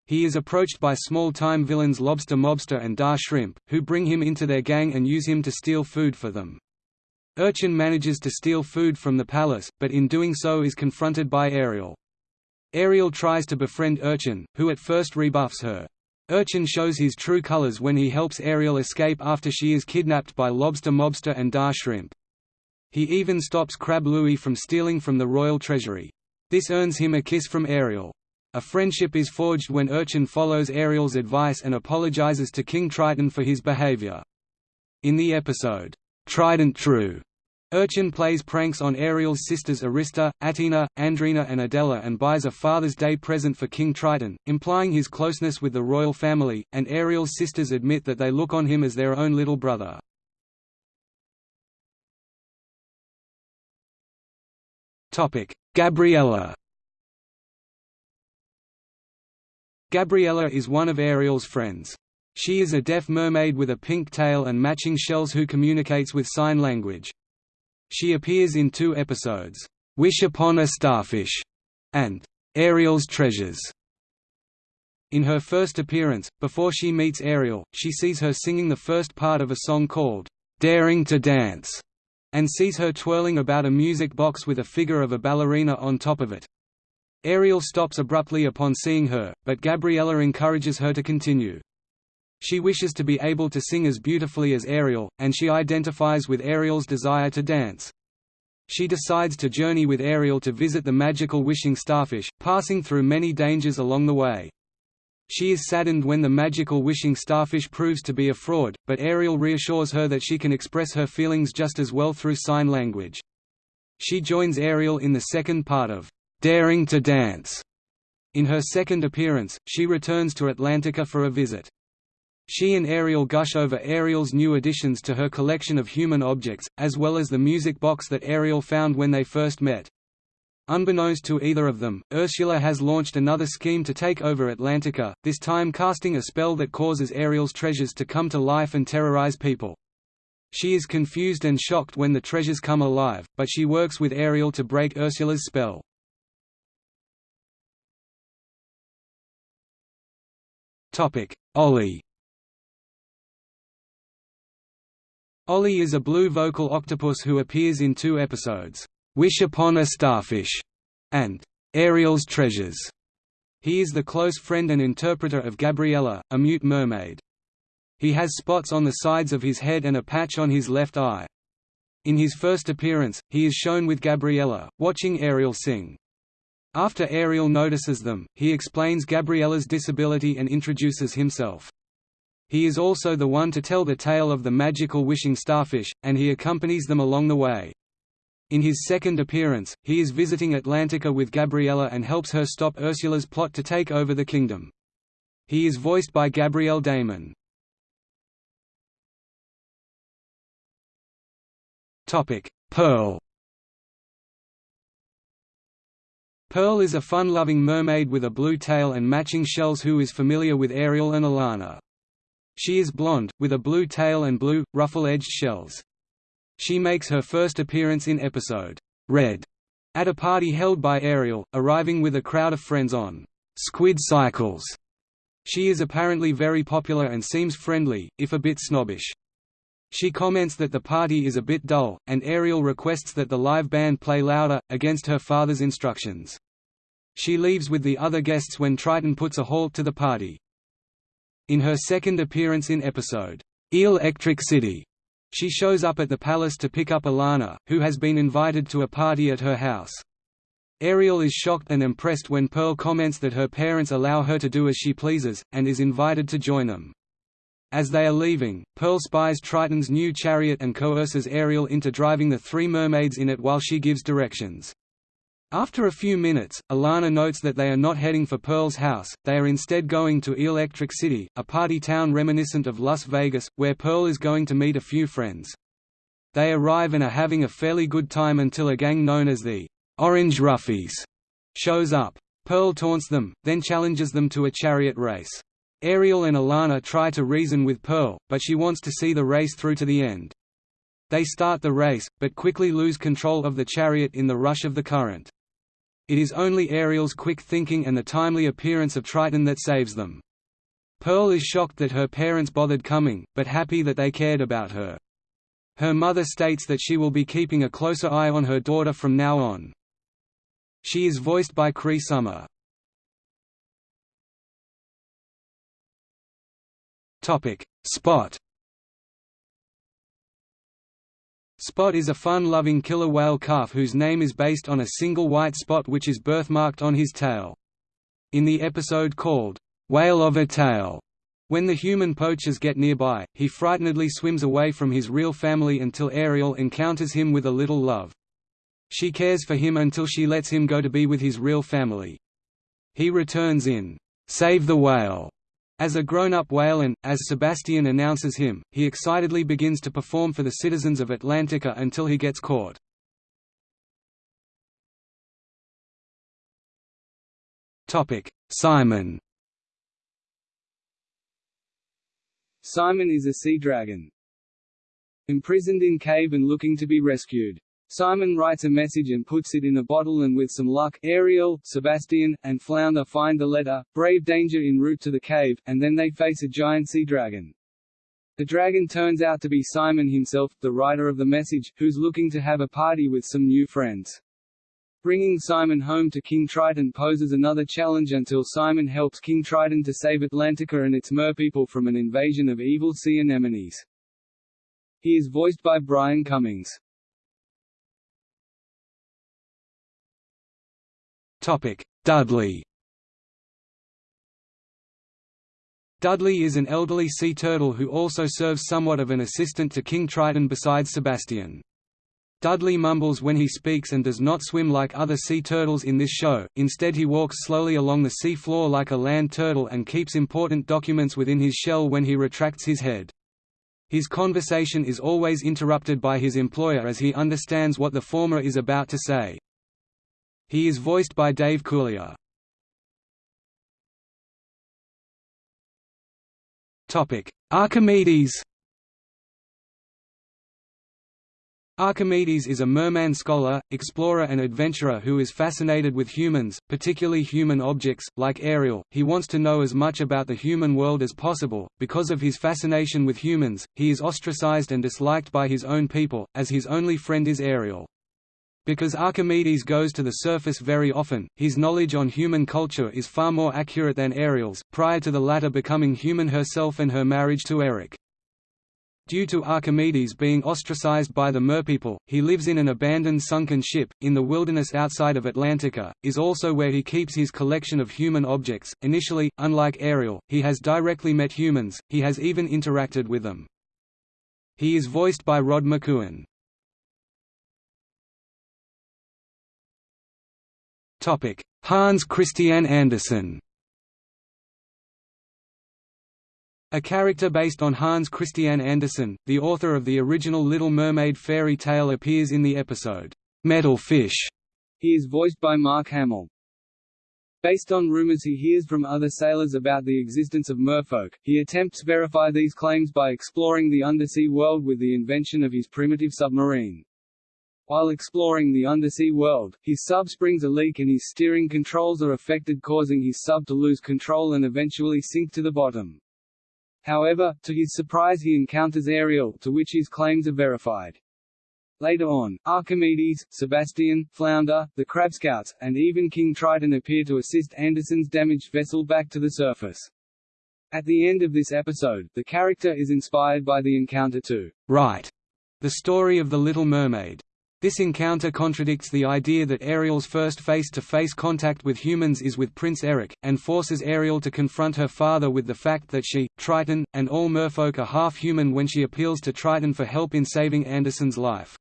He is approached by small-time villains Lobster Mobster and Da Shrimp, who bring him into their gang and use him to steal food for them. Urchin manages to steal food from the palace, but in doing so is confronted by Ariel. Ariel tries to befriend Urchin, who at first rebuffs her. Urchin shows his true colors when he helps Ariel escape after she is kidnapped by Lobster Mobster and Da Shrimp. He even stops Crab Louis from stealing from the royal treasury. This earns him a kiss from Ariel. A friendship is forged when Urchin follows Ariel's advice and apologizes to King Triton for his behavior. In the episode, Trident True, Urchin plays pranks on Ariel's sisters Arista, Attina, Andrina and Adella and buys a Father's Day present for King Triton, implying his closeness with the royal family, and Ariel's sisters admit that they look on him as their own little brother. Gabriella Gabriella is one of Ariel's friends. She is a deaf mermaid with a pink tail and matching shells who communicates with sign language. She appears in two episodes, "'Wish Upon a Starfish' and "'Ariel's Treasures'. In her first appearance, before she meets Ariel, she sees her singing the first part of a song called, daring to dance, and sees her twirling about a music box with a figure of a ballerina on top of it. Ariel stops abruptly upon seeing her, but Gabriella encourages her to continue. She wishes to be able to sing as beautifully as Ariel, and she identifies with Ariel's desire to dance. She decides to journey with Ariel to visit the magical wishing starfish, passing through many dangers along the way. She is saddened when the magical wishing starfish proves to be a fraud, but Ariel reassures her that she can express her feelings just as well through sign language. She joins Ariel in the second part of Daring to Dance. In her second appearance, she returns to Atlantica for a visit. She and Ariel gush over Ariel's new additions to her collection of human objects, as well as the music box that Ariel found when they first met. Unbeknownst to either of them, Ursula has launched another scheme to take over Atlantica, this time casting a spell that causes Ariel's treasures to come to life and terrorize people. She is confused and shocked when the treasures come alive, but she works with Ariel to break Ursula's spell. Ollie Ollie is a blue vocal octopus who appears in two episodes, "'Wish Upon a Starfish' and "'Ariel's Treasures'". He is the close friend and interpreter of Gabriella, a mute mermaid. He has spots on the sides of his head and a patch on his left eye. In his first appearance, he is shown with Gabriella, watching Ariel sing. After Ariel notices them, he explains Gabriella's disability and introduces himself. He is also the one to tell the tale of the magical wishing starfish, and he accompanies them along the way. In his second appearance, he is visiting Atlantica with Gabriella and helps her stop Ursula's plot to take over the kingdom. He is voiced by Gabrielle Damon. Pearl Pearl is a fun-loving mermaid with a blue tail and matching shells who is familiar with Ariel and Alana. She is blonde, with a blue tail and blue, ruffle-edged shells. She makes her first appearance in episode, Red, at a party held by Ariel, arriving with a crowd of friends on Squid Cycles. She is apparently very popular and seems friendly, if a bit snobbish. She comments that the party is a bit dull, and Ariel requests that the live band play louder, against her father's instructions. She leaves with the other guests when Triton puts a halt to the party. In her second appearance in episode, Electric City, she shows up at the palace to pick up Alana, who has been invited to a party at her house. Ariel is shocked and impressed when Pearl comments that her parents allow her to do as she pleases, and is invited to join them. As they are leaving, Pearl spies Triton's new chariot and coerces Ariel into driving the three mermaids in it while she gives directions. After a few minutes, Alana notes that they are not heading for Pearl's house, they are instead going to Electric City, a party town reminiscent of Las Vegas, where Pearl is going to meet a few friends. They arrive and are having a fairly good time until a gang known as the Orange Roughies shows up. Pearl taunts them, then challenges them to a chariot race. Ariel and Alana try to reason with Pearl, but she wants to see the race through to the end. They start the race, but quickly lose control of the chariot in the rush of the current. It is only Ariel's quick thinking and the timely appearance of Triton that saves them. Pearl is shocked that her parents bothered coming, but happy that they cared about her. Her mother states that she will be keeping a closer eye on her daughter from now on. She is voiced by Cree Summer. Spot Spot is a fun-loving killer whale calf whose name is based on a single white spot which is birthmarked on his tail. In the episode called, "'Whale of a Tail' When the human poachers get nearby, he frightenedly swims away from his real family until Ariel encounters him with a little love. She cares for him until she lets him go to be with his real family. He returns in, "'Save the Whale' As a grown-up whale and, as Sebastian announces him, he excitedly begins to perform for the citizens of Atlantica until he gets caught. Simon Simon is a sea dragon. Imprisoned in cave and looking to be rescued. Simon writes a message and puts it in a bottle and with some luck, Ariel, Sebastian, and Flounder find the letter, brave danger en route to the cave, and then they face a giant sea dragon. The dragon turns out to be Simon himself, the writer of the message, who's looking to have a party with some new friends. Bringing Simon home to King Triton poses another challenge until Simon helps King Triton to save Atlantica and its merpeople from an invasion of evil sea anemones. He is voiced by Brian Cummings. Topic: Dudley. Dudley is an elderly sea turtle who also serves somewhat of an assistant to King Triton besides Sebastian. Dudley mumbles when he speaks and does not swim like other sea turtles in this show, instead he walks slowly along the sea floor like a land turtle and keeps important documents within his shell when he retracts his head. His conversation is always interrupted by his employer as he understands what the former is about to say. He is voiced by Dave Coulier. Topic: Archimedes Archimedes is a merman scholar, explorer and adventurer who is fascinated with humans, particularly human objects, like Ariel. He wants to know as much about the human world as possible. Because of his fascination with humans, he is ostracized and disliked by his own people, as his only friend is Ariel. Because Archimedes goes to the surface very often, his knowledge on human culture is far more accurate than Ariel's, prior to the latter becoming human herself and her marriage to Eric. Due to Archimedes being ostracized by the merpeople, he lives in an abandoned sunken ship, in the wilderness outside of Atlantica, is also where he keeps his collection of human objects. Initially, unlike Ariel, he has directly met humans, he has even interacted with them. He is voiced by Rod McKuen. Hans Christian Andersen A character based on Hans Christian Andersen, the author of the original Little Mermaid fairy tale appears in the episode, Metal Fish. He is voiced by Mark Hamill. Based on rumors he hears from other sailors about the existence of merfolk, he attempts to verify these claims by exploring the undersea world with the invention of his primitive submarine. While exploring the undersea world, his sub springs a leak and his steering controls are affected causing his sub to lose control and eventually sink to the bottom. However, to his surprise he encounters Ariel, to which his claims are verified. Later on, Archimedes, Sebastian, Flounder, the Crab Scouts, and even King Triton appear to assist Andersen's damaged vessel back to the surface. At the end of this episode, the character is inspired by the encounter to write the story of The Little Mermaid. This encounter contradicts the idea that Ariel's first face-to-face -face contact with humans is with Prince Eric, and forces Ariel to confront her father with the fact that she, Triton, and all merfolk are half-human when she appeals to Triton for help in saving Andersen's life.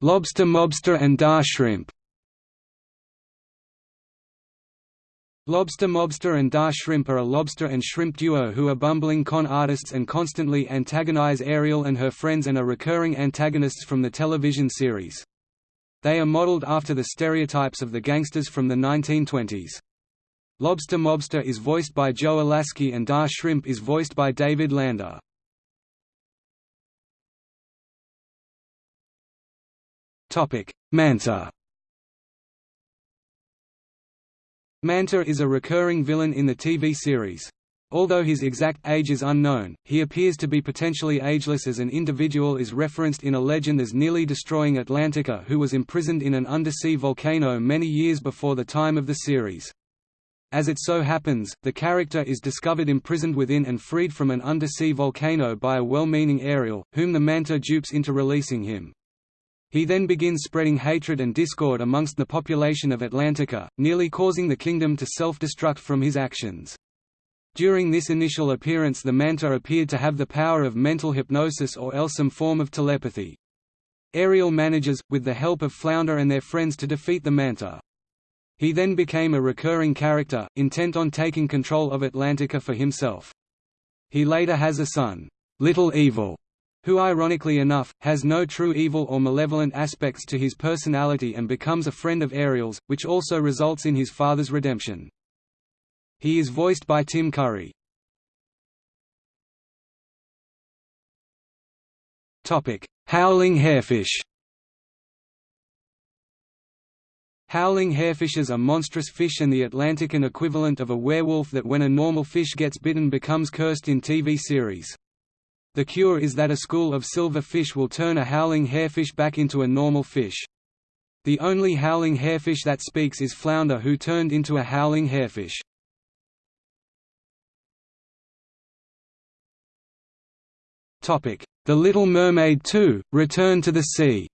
Lobster Mobster and Da Shrimp Lobster Mobster and Da Shrimp are a lobster and shrimp duo who are bumbling con artists and constantly antagonize Ariel and her friends and are recurring antagonists from the television series. They are modeled after the stereotypes of the gangsters from the 1920s. Lobster Mobster is voiced by Joe Alaskey and Da Shrimp is voiced by David Lander. Manta Manta is a recurring villain in the TV series. Although his exact age is unknown, he appears to be potentially ageless as an individual is referenced in a legend as nearly destroying Atlantica who was imprisoned in an undersea volcano many years before the time of the series. As it so happens, the character is discovered imprisoned within and freed from an undersea volcano by a well-meaning Ariel, whom the Manta dupes into releasing him. He then begins spreading hatred and discord amongst the population of Atlantica, nearly causing the kingdom to self-destruct from his actions. During this initial appearance the Manta appeared to have the power of mental hypnosis or else some form of telepathy. Ariel manages, with the help of Flounder and their friends to defeat the Manta. He then became a recurring character, intent on taking control of Atlantica for himself. He later has a son, Little Evil, who ironically enough, has no true evil or malevolent aspects to his personality and becomes a friend of Ariel's, which also results in his father's redemption. He is voiced by Tim Curry. Howling hairfish Howling hairfishes are monstrous fish and the Atlantican equivalent of a werewolf that when a normal fish gets bitten becomes cursed in TV series. The cure is that a school of silver fish will turn a howling hairfish back into a normal fish. The only howling hairfish that speaks is Flounder who turned into a howling hairfish. The Little Mermaid 2, Return to the Sea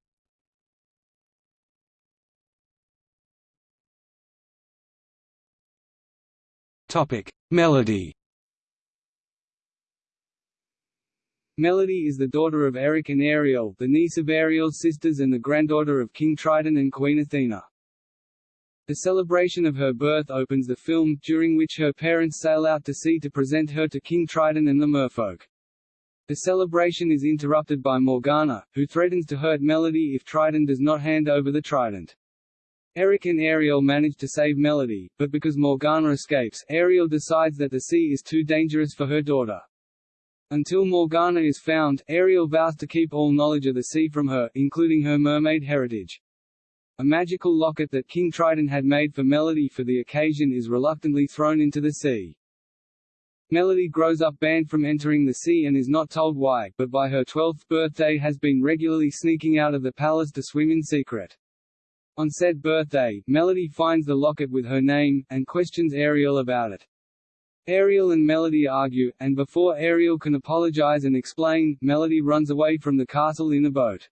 Melody Melody is the daughter of Eric and Ariel, the niece of Ariel's sisters and the granddaughter of King Triton and Queen Athena. The celebration of her birth opens the film, during which her parents sail out to sea to present her to King Triton and the merfolk. The celebration is interrupted by Morgana, who threatens to hurt Melody if Triton does not hand over the trident. Eric and Ariel manage to save Melody, but because Morgana escapes, Ariel decides that the sea is too dangerous for her daughter. Until Morgana is found, Ariel vows to keep all knowledge of the sea from her, including her mermaid heritage. A magical locket that King Triton had made for Melody for the occasion is reluctantly thrown into the sea. Melody grows up banned from entering the sea and is not told why, but by her 12th birthday has been regularly sneaking out of the palace to swim in secret. On said birthday, Melody finds the locket with her name, and questions Ariel about it. Ariel and Melody argue, and before Ariel can apologize and explain, Melody runs away from the castle in a boat.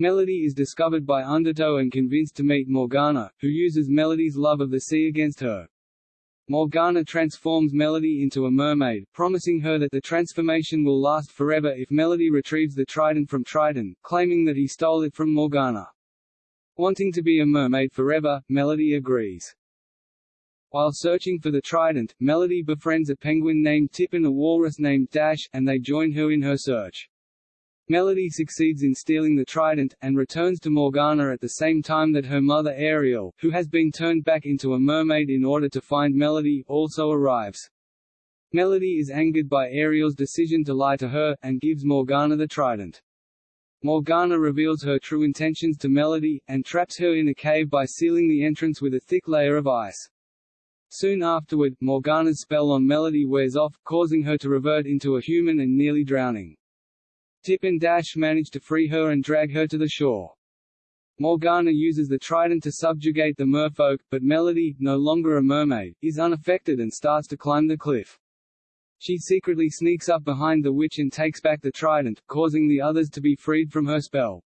Melody is discovered by Undertow and convinced to meet Morgana, who uses Melody's love of the sea against her. Morgana transforms Melody into a mermaid, promising her that the transformation will last forever if Melody retrieves the trident from Triton, claiming that he stole it from Morgana. Wanting to be a mermaid forever, Melody agrees. While searching for the trident, Melody befriends a penguin named Tip and a walrus named Dash, and they join her in her search. Melody succeeds in stealing the trident, and returns to Morgana at the same time that her mother Ariel, who has been turned back into a mermaid in order to find Melody, also arrives. Melody is angered by Ariel's decision to lie to her, and gives Morgana the trident. Morgana reveals her true intentions to Melody, and traps her in a cave by sealing the entrance with a thick layer of ice. Soon afterward, Morgana's spell on Melody wears off, causing her to revert into a human and nearly drowning. Tip and Dash manage to free her and drag her to the shore. Morgana uses the trident to subjugate the merfolk, but Melody, no longer a mermaid, is unaffected and starts to climb the cliff. She secretly sneaks up behind the witch and takes back the trident, causing the others to be freed from her spell.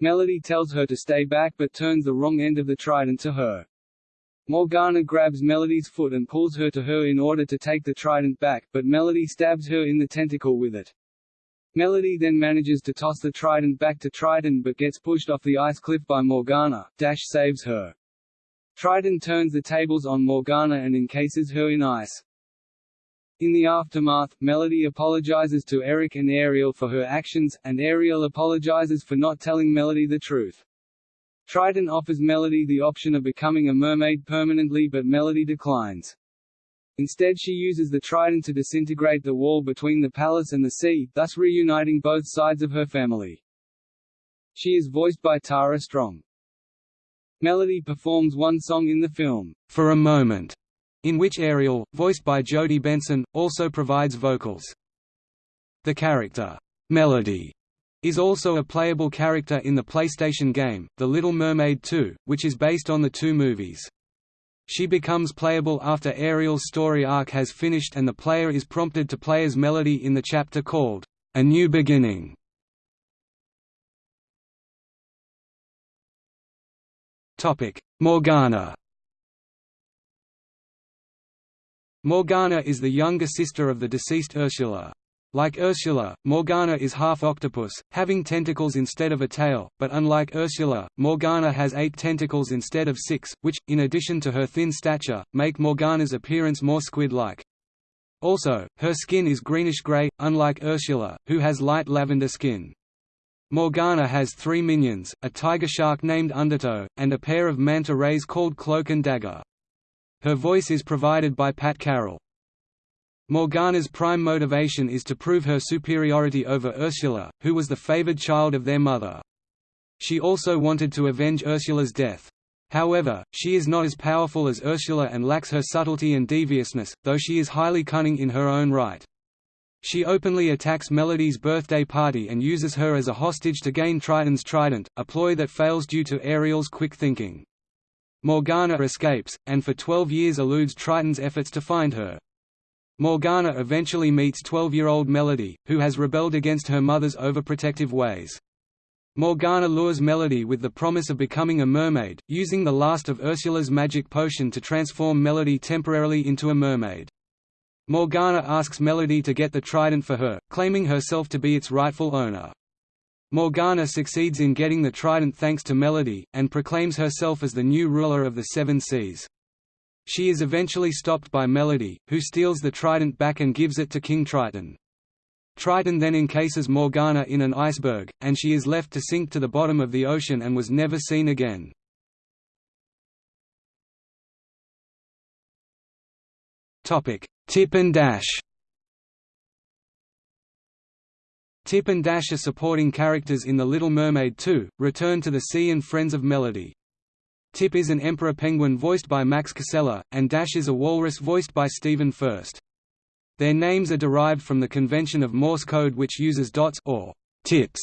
Melody tells her to stay back but turns the wrong end of the trident to her. Morgana grabs Melody's foot and pulls her to her in order to take the trident back, but Melody stabs her in the tentacle with it. Melody then manages to toss the trident back to Triton but gets pushed off the ice cliff by Morgana. Dash saves her. Triton turns the tables on Morgana and encases her in ice. In the aftermath, Melody apologizes to Eric and Ariel for her actions, and Ariel apologizes for not telling Melody the truth. Triton offers Melody the option of becoming a mermaid permanently but Melody declines. Instead she uses the trident to disintegrate the wall between the palace and the sea, thus reuniting both sides of her family. She is voiced by Tara Strong. Melody performs one song in the film, For a Moment, in which Ariel, voiced by Jodi Benson, also provides vocals. The character, Melody, is also a playable character in the PlayStation game, The Little Mermaid 2, which is based on the two movies. She becomes playable after Ariel's story arc has finished and the player is prompted to play as Melody in the chapter called, A New Beginning. Morgana Morgana is the younger sister of the deceased Ursula. Like Ursula, Morgana is half octopus, having tentacles instead of a tail, but unlike Ursula, Morgana has eight tentacles instead of six, which, in addition to her thin stature, make Morgana's appearance more squid-like. Also, her skin is greenish-gray, unlike Ursula, who has light lavender skin. Morgana has three minions, a tiger shark named Undertow, and a pair of manta rays called Cloak and Dagger. Her voice is provided by Pat Carroll. Morgana's prime motivation is to prove her superiority over Ursula, who was the favored child of their mother. She also wanted to avenge Ursula's death. However, she is not as powerful as Ursula and lacks her subtlety and deviousness, though she is highly cunning in her own right. She openly attacks Melody's birthday party and uses her as a hostage to gain Triton's trident, a ploy that fails due to Ariel's quick thinking. Morgana escapes, and for 12 years eludes Triton's efforts to find her. Morgana eventually meets 12-year-old Melody, who has rebelled against her mother's overprotective ways. Morgana lures Melody with the promise of becoming a mermaid, using the last of Ursula's magic potion to transform Melody temporarily into a mermaid. Morgana asks Melody to get the trident for her, claiming herself to be its rightful owner. Morgana succeeds in getting the trident thanks to Melody, and proclaims herself as the new ruler of the Seven Seas. She is eventually stopped by Melody, who steals the trident back and gives it to King Triton. Triton then encases Morgana in an iceberg, and she is left to sink to the bottom of the ocean and was never seen again. Tip and Dash Tip and Dash are supporting characters in The Little Mermaid 2, Return to the Sea and Friends of Melody. Tip is an emperor penguin voiced by Max Casella, and Dash is a walrus voiced by Stephen Furst. Their names are derived from the convention of Morse code which uses dots or tips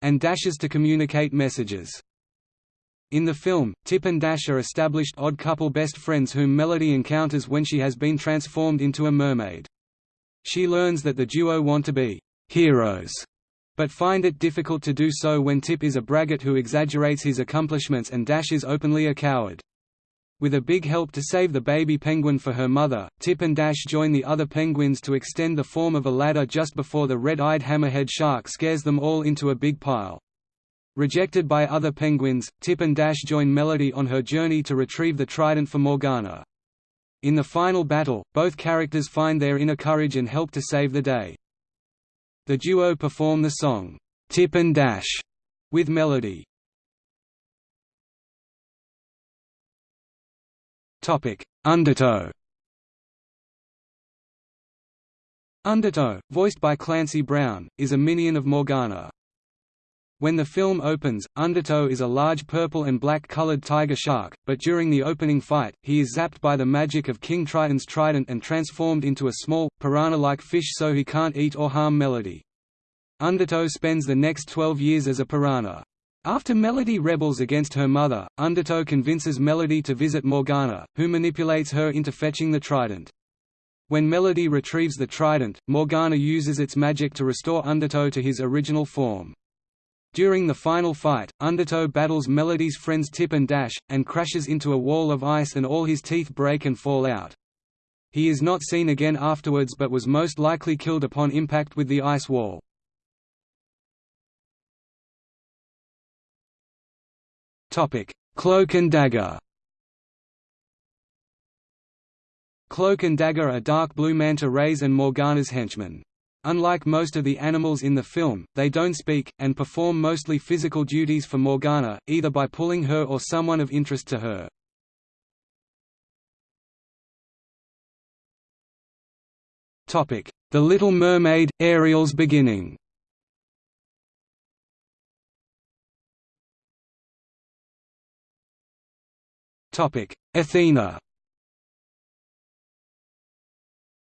and dashes to communicate messages. In the film, Tip and Dash are established odd couple best friends whom Melody encounters when she has been transformed into a mermaid. She learns that the duo want to be heroes, but find it difficult to do so when Tip is a braggart who exaggerates his accomplishments and Dash is openly a coward. With a big help to save the baby penguin for her mother, Tip and Dash join the other penguins to extend the form of a ladder just before the red-eyed hammerhead shark scares them all into a big pile. Rejected by other penguins, Tip and Dash join Melody on her journey to retrieve the trident for Morgana. In the final battle, both characters find their inner courage and help to save the day. The duo perform the song, "'Tip and Dash' with Melody. Undertow Undertow, voiced by Clancy Brown, is a minion of Morgana. When the film opens, Undertow is a large purple and black colored tiger shark, but during the opening fight, he is zapped by the magic of King Triton's trident and transformed into a small, piranha-like fish so he can't eat or harm Melody. Undertow spends the next 12 years as a piranha. After Melody rebels against her mother, Undertow convinces Melody to visit Morgana, who manipulates her into fetching the trident. When Melody retrieves the trident, Morgana uses its magic to restore Undertow to his original form. During the final fight, Undertow battles Melody's friends Tip and Dash, and crashes into a wall of ice and all his teeth break and fall out. He is not seen again afterwards but was most likely killed upon impact with the ice wall. Cloak and Dagger. Cloak and Dagger are dark blue manta rays and Morgana's henchmen. Unlike most of the animals in the film, they don't speak, and perform mostly physical duties for Morgana, either by pulling her or someone of interest to her. The Little Mermaid – Ariel's beginning. Athena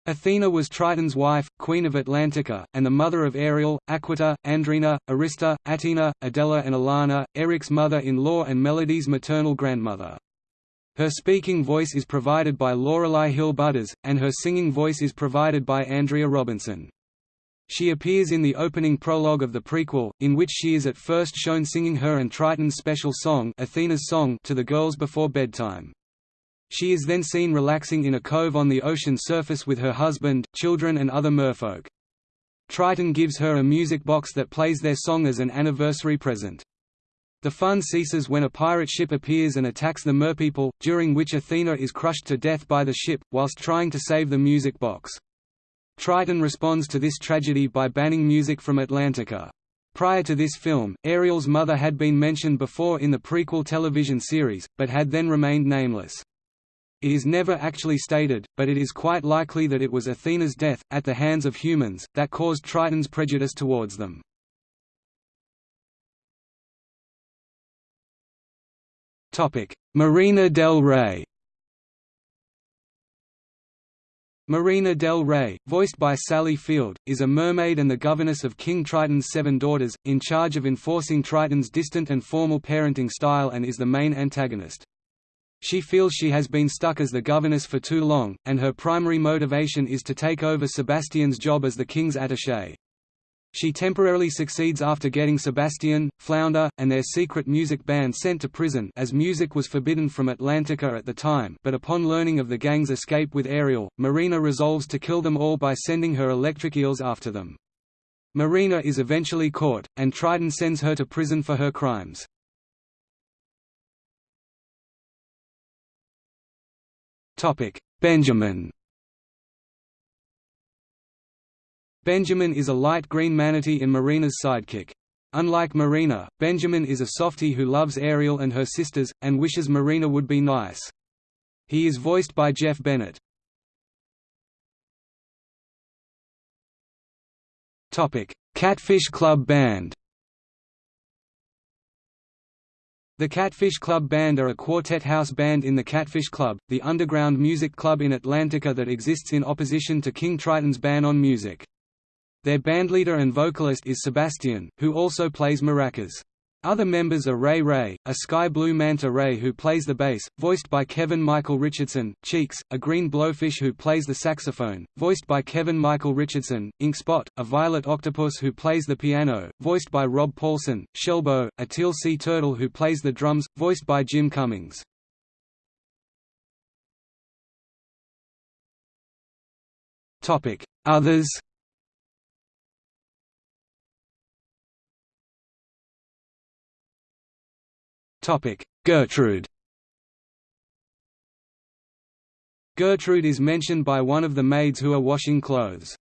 Athena was Triton's wife, queen of Atlantica, and the mother of Ariel, Aquita, Andrina, Arista, Attina, Adella and Alana, Eric's mother-in-law and Melody's maternal grandmother. Her speaking voice is provided by Lorelei Hill Butters, and her singing voice is provided by Andrea Robinson. She appears in the opening prologue of the prequel, in which she is at first shown singing her and Triton's special song, Athena's song to the girls before bedtime. She is then seen relaxing in a cove on the ocean surface with her husband, children and other merfolk. Triton gives her a music box that plays their song as an anniversary present. The fun ceases when a pirate ship appears and attacks the merpeople, during which Athena is crushed to death by the ship, whilst trying to save the music box. Triton responds to this tragedy by banning music from Atlantica. Prior to this film, Ariel's mother had been mentioned before in the prequel television series, but had then remained nameless. It is never actually stated, but it is quite likely that it was Athena's death, at the hands of humans, that caused Triton's prejudice towards them. Marina del Rey Marina del Rey, voiced by Sally Field, is a mermaid and the governess of King Triton's seven daughters, in charge of enforcing Triton's distant and formal parenting style and is the main antagonist. She feels she has been stuck as the governess for too long, and her primary motivation is to take over Sebastian's job as the king's attaché. She temporarily succeeds after getting Sebastian, Flounder, and their secret music band sent to prison as music was forbidden from Atlantica at the time but upon learning of the gang's escape with Ariel, Marina resolves to kill them all by sending her electric eels after them. Marina is eventually caught, and Triton sends her to prison for her crimes. Benjamin Benjamin is a light green manatee in Marina's sidekick. Unlike Marina, Benjamin is a softie who loves Ariel and her sisters, and wishes Marina would be nice. He is voiced by Jeff Bennett. Catfish Club Band The Catfish Club Band are a quartet house band in the Catfish Club, the underground music club in Atlantica that exists in opposition to King Triton's ban on music. Their bandleader and vocalist is Sebastian, who also plays maracas. Other members are Ray Ray, a sky blue manta ray who plays the bass, voiced by Kevin Michael Richardson, Cheeks, a green blowfish who plays the saxophone, voiced by Kevin Michael Richardson, Inkspot, a violet octopus who plays the piano, voiced by Rob Paulsen, Shellbo, a teal sea turtle who plays the drums, voiced by Jim Cummings. Others Gertrude Gertrude is mentioned by one of the maids who are washing clothes.